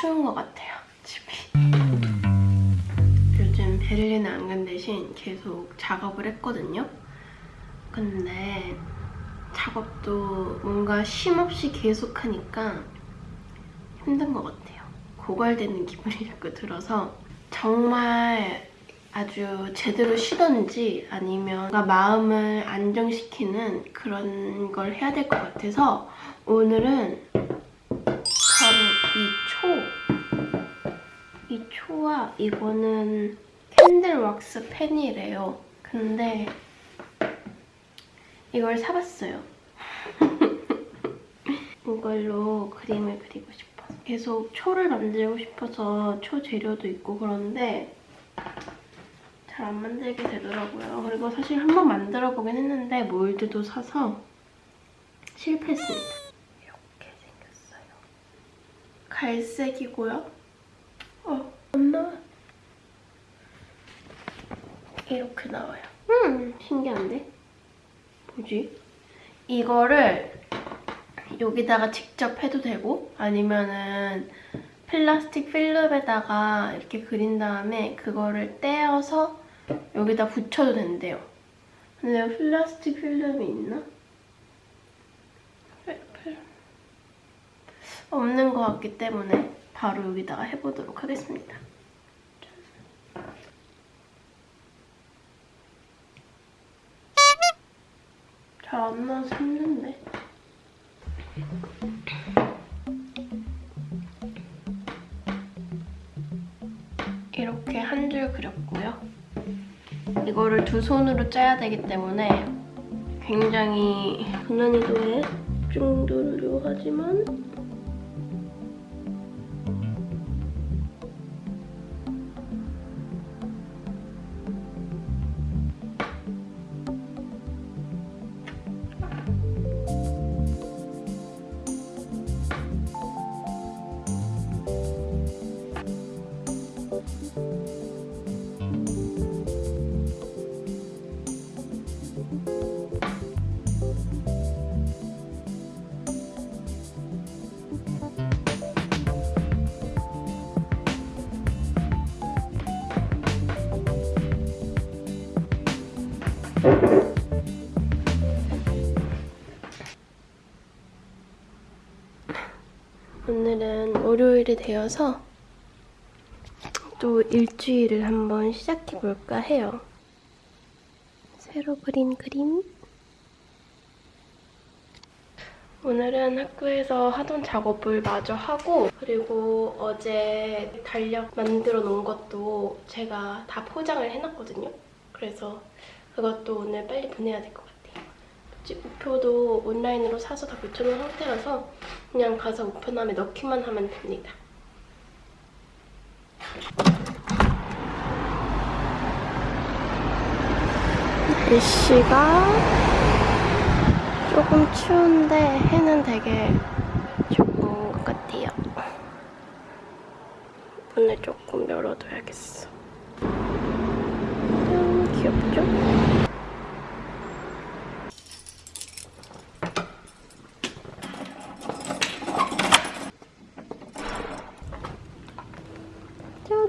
추운 것 같아요, 집이. 요즘 베를린 안간 대신 계속 작업을 했거든요. 근데 작업도 뭔가 쉼없이 계속 하니까 힘든 것 같아요. 고갈되는 기분이 자꾸 들어서 정말 아주 제대로 쉬던지 아니면 마음을 안정시키는 그런 걸 해야 될 것 같아서 오늘은 바로 이 초, 이 초와 이거는 캔들 왁스 펜이래요. 근데 이걸 사봤어요. 이걸로 그림을 그리고 싶어서 계속 초를 만들고 싶어서 초 재료도 있고 그런데 잘 안 만들게 되더라고요. 그리고 사실 한 번 만들어 보긴 했는데 몰드도 사서 실패했습니다. 이렇게 생겼어요. 갈색이고요. 어, 엄마. 이렇게 나와요. 음, 신기한데? 뭐지? 이거를 여기다가 직접 해도 되고 아니면은 플라스틱 필름에다가 이렇게 그린 다음에 그거를 떼어서 여기다 붙여도 된대요. 근데 플라스틱 필름이 있나? 없는 것 같기 때문에 바로 여기다가 해보도록 하겠습니다. 잘 안 나와서 힘든데. 이렇게 한 줄 그렸고요. 이거를 두 손으로 짜야 되기 때문에 굉장히 고난이도의 정도로 하지만 오늘은 월요일이 되어서 또 일주일을 한번 시작해볼까 해요. 새로 그린 그림. 오늘은 학교에서 하던 작업을 마저 하고 그리고 어제 달력 만들어 놓은 것도 제가 다 포장을 해놨거든요. 그래서 그것도 오늘 빨리 보내야 될 것 같아요. 우표도 온라인으로 사서 다 붙여놓은 상태라서 그냥 가서 우편함에 넣기만 하면 됩니다. 날씨가 조금 추운데 해는 되게 좋은 것 같아요. 문을 조금 열어둬야겠어. 짠, 귀엽죠?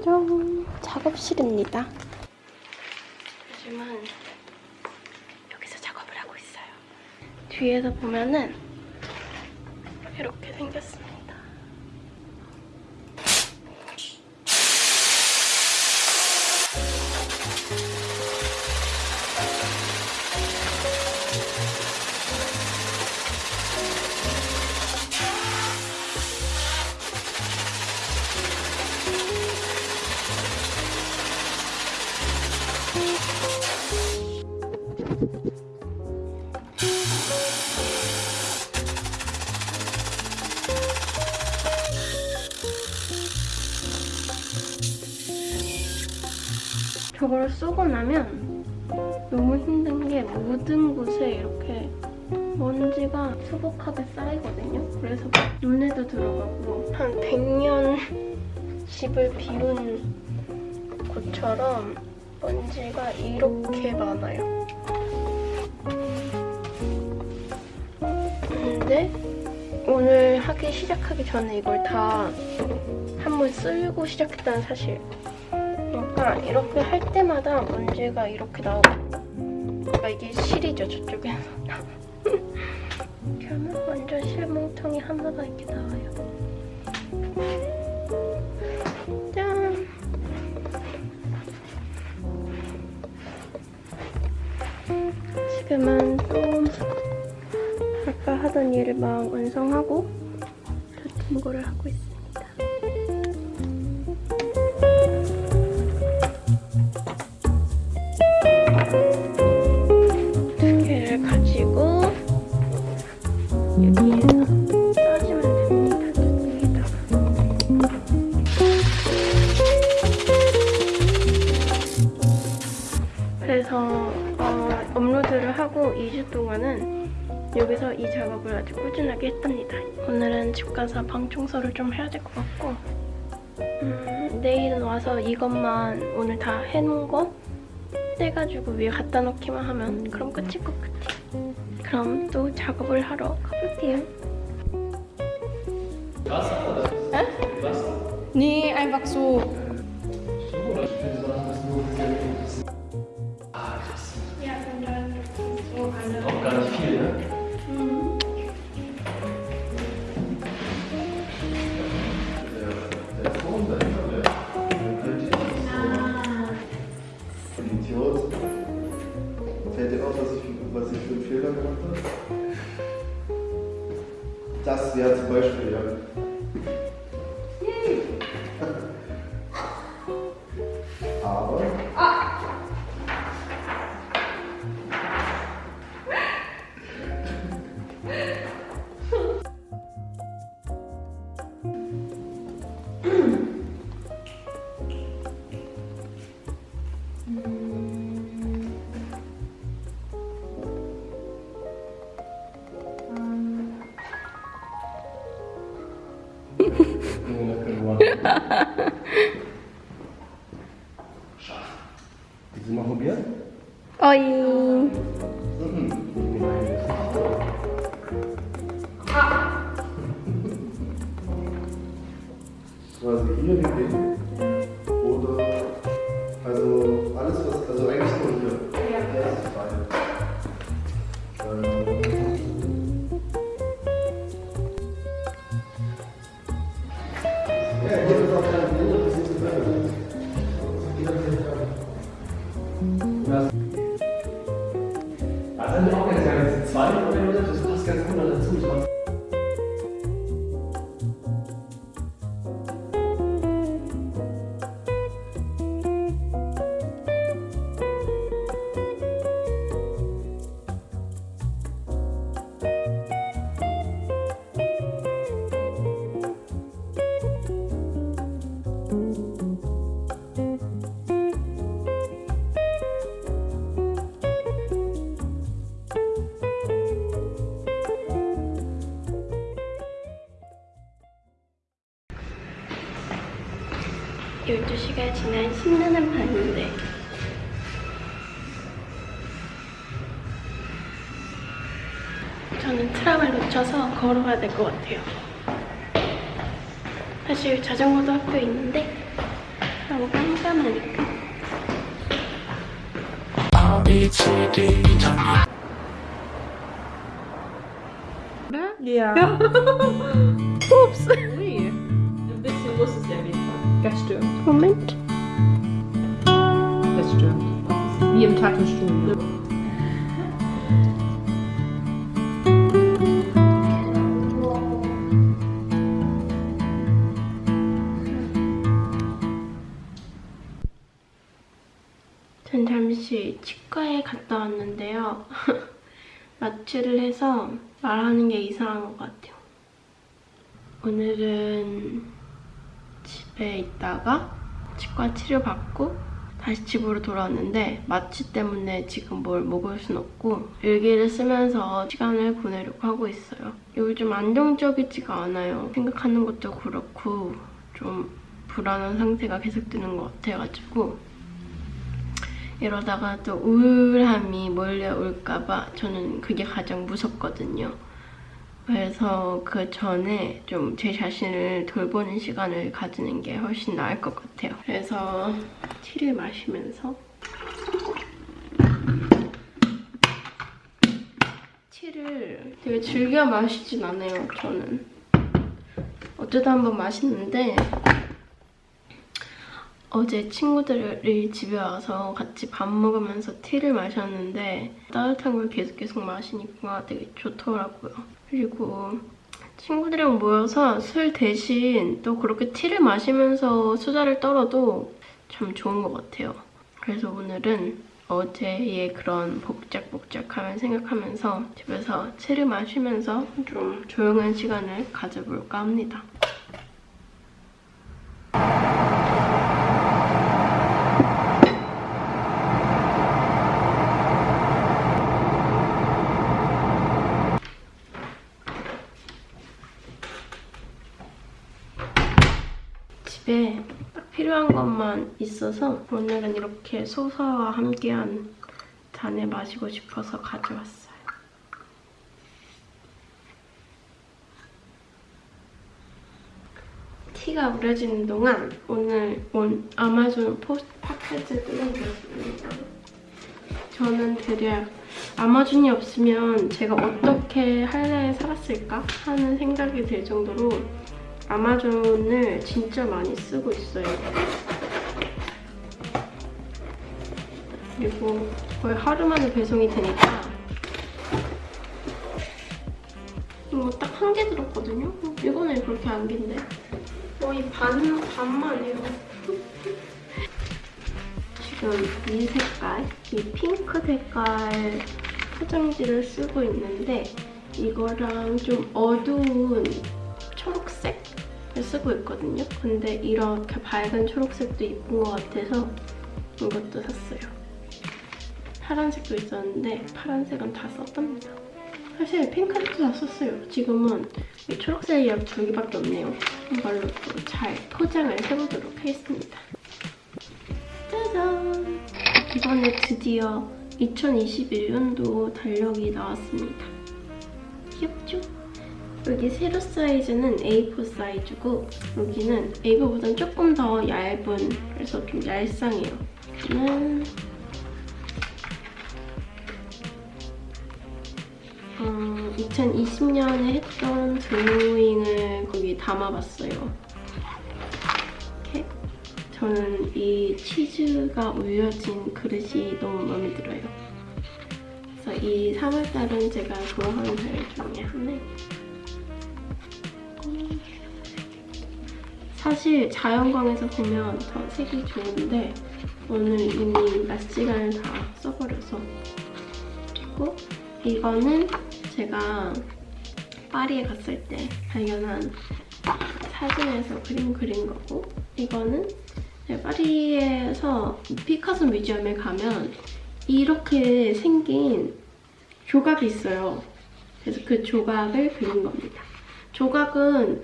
짜잔 작업실입니다. 요즘은 여기서 작업을 하고 있어요. 뒤에서 보면은 저거를 쓰고 나면 너무 힘든 게 모든 곳에 이렇게 먼지가 수북하게 쌓이거든요. 그래서 눈에도 들어가고 한 100년 집을 비운 곳처럼 먼지가 이렇게 많아요. 오늘 하기 시작하기 전에 이걸 다 한번 쓸고 시작했다는 사실. 약간 이렇게 할 때마다 문제가 이렇게 나오고 그러니까 이게 실이죠 저쪽에서. 이렇게 하면 완전 실뭉텅이 하나가 이렇게 나와요. 짠! 지금은 또 하던 일을 막 완성하고 거를 하고 있습니다 두 개를 가지고 여기에서. 그래서 어, 업로드를 하고 2주 동안은 여기서 이 작업을 아주 꾸준하게 했답니다. 오늘은 집 가서 방 청소를 좀 해야 될 것 같고 음, 내일은 와서 이것만 오늘 다 해놓은 거 떼가지고 위에 갖다 놓기만 하면 그럼 끝일 것 같아요. 그럼 또 작업을 하러 가볼게요. Nee, einfach so. 12시가 지난 신나는 밤인데. 저는 트람을 놓쳐서 걸어가야 될 것 같아요. 사실 자전거도 학교에 있는데 너무 깜깜하니까. Yeah. 네? Oops. stimmt. Moment. Das stimmt. Wie im Tattoo-Studio. 전 잠시 치과에 갔다 왔는데요. 마취를 해서 말하는 게 이상한 것 같아요. 오늘은 집에 있다가 치과 치료받고 다시 집으로 돌아왔는데 마취 때문에 지금 뭘 먹을 순 없고 일기를 쓰면서 시간을 보내려고 하고 있어요. 요즘 안정적이지가 않아요. 생각하는 것도 그렇고 좀 불안한 상태가 계속되는 것 같아가지고 이러다가 또 우울함이 몰려올까봐 저는 그게 가장 무섭거든요. 그래서 그 전에 좀 제 자신을 돌보는 시간을 가지는 게 훨씬 나을 것 같아요. 그래서 티를 마시면서 티를 되게 즐겨 마시진 않아요, 저는. 어쩌다 한번 마시는데 어제 친구들이 집에 와서 같이 밥 먹으면서 티를 마셨는데 따뜻한 걸 계속 계속 마시니까 되게 좋더라고요. 그리고 친구들이랑 모여서 술 대신 또 그렇게 티를 마시면서 수다를 떨어도 참 좋은 것 같아요. 그래서 오늘은 어제의 그런 복작복작함을 생각하면서 집에서 티를 마시면서 좀 조용한 시간을 가져볼까 합니다. 집에 딱 필요한 것만 있어서 오늘은 이렇게 소서와 함께한 잔을 마시고 싶어서 가져왔어요. 티가 우려지는 동안 오늘 온 아마존 포스트 파켓을 뜯어보겠습니다. 저는 대략 아마존이 없으면 제가 어떻게 할례에 살았을까 하는 생각이 들 정도로 아마존을 진짜 많이 쓰고 있어요. 그리고 거의 하루 만에 배송이 되니까 이거 딱 한 개 들었거든요? 이거는 그렇게 안 긴데 거의 반, 반만 해요. 지금 이 색깔, 이 핑크 색깔 포장지를 쓰고 있는데 이거랑 좀 어두운 초록색을 쓰고 있거든요. 근데 이렇게 밝은 초록색도 이쁜 것 같아서 이것도 샀어요. 파란색도 있었는데 파란색은 다 썼답니다. 사실 핑크색도 다 썼어요. 지금은 이 초록색이 약 두 개밖에 없네요. 이걸로 또 잘 포장을 해보도록 하겠습니다. 짜잔! 이번에 드디어 2021년도 달력이 나왔습니다. 귀엽죠? 여기 세로 사이즈는 A4 사이즈고 여기는 A4보다는 조금 더 얇은 그래서 좀 얄쌍해요. 저는 2020년에 했던 드로잉을 거기 담아봤어요. 이렇게 저는 이 치즈가 올려진 그릇이 너무 마음에 들어요. 그래서 이 3월달은 제가 좋아하는 달 중에 하나예요. 음. 사실 자연광에서 보면 더 색이 좋은데 오늘 이미 낮 시간을 다 써버려서 그리고 이거는 제가 파리에 갔을 때 발견한 사진에서 그림 그린 거고 이거는 파리에서 피카소 뮤지엄에 가면 이렇게 생긴 조각이 있어요. 그래서 그 조각을 그린 겁니다. 조각은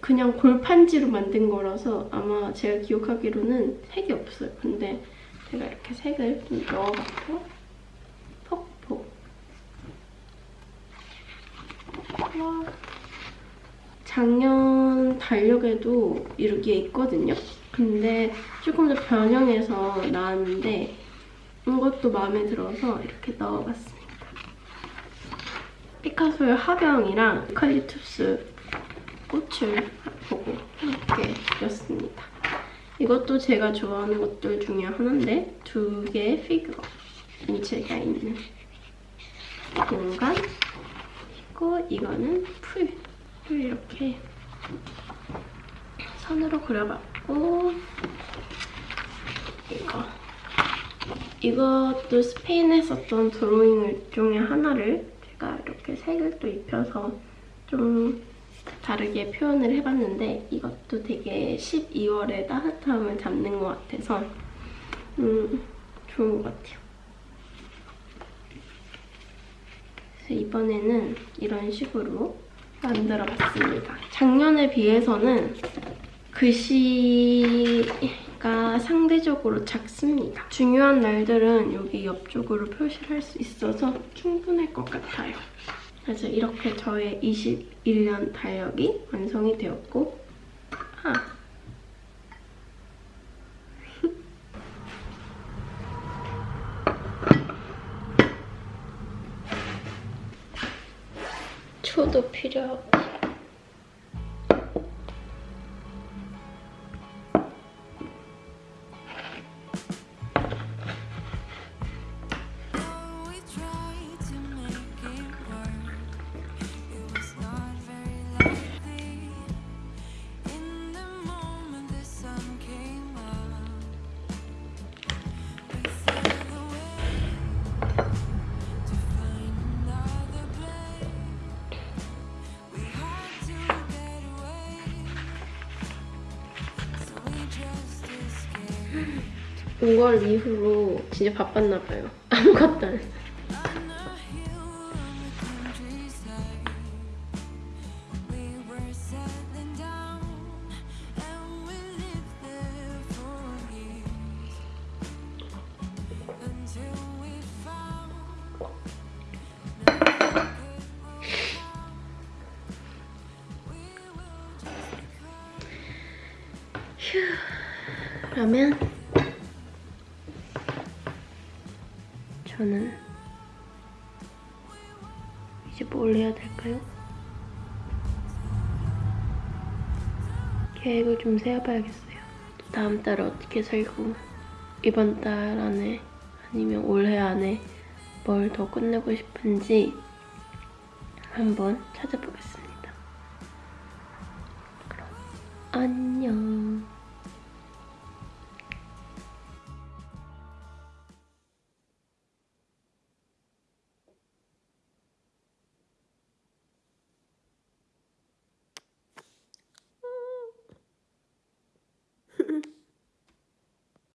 그냥 골판지로 만든 거라서 아마 제가 기억하기로는 색이 없어요. 근데 제가 이렇게 색을 좀 넣어봤고 폭포 와. 작년 달력에도 이렇게 있거든요. 근데 조금 더 변형해서 나왔는데 이것도 마음에 들어서 이렇게 넣어봤습니다. 피카소의 화병이랑 유칼립투스 꽃을 보고 이렇게 그렸습니다. 이것도 제가 좋아하는 것들 중에 하나인데 두 개의 피규어 인체가 있는 공간 그리고 이거는 풀, 풀 이렇게 선으로 그려봤고 이거 이것도 스페인에 썼던 드로잉 중에 하나를 제가 이렇게 색을 또 입혀서 좀 다르게 표현을 해봤는데 이것도 되게 12월의 따뜻함을 잡는 것 같아서 음, 좋은 것 같아요. 그래서 이번에는 이런 식으로 만들어봤습니다. 작년에 비해서는 글씨가 상대적으로 작습니다. 중요한 날들은 여기 옆쪽으로 표시를 할 수 있어서 충분할 것 같아요. 그래서 이렇게 저의 21년 달력이 완성이 되었고 5월 이후로 진짜 바빴나 봐요. 아무것도 안 했어요. Hill 저는 이제 뭘 해야 될까요? 계획을 좀 세워봐야겠어요. 다음 달 어떻게 살고 이번 달 안에 아니면 올해 안에 뭘 더 끝내고 싶은지 한번 찾아보겠습니다. 그럼 안녕.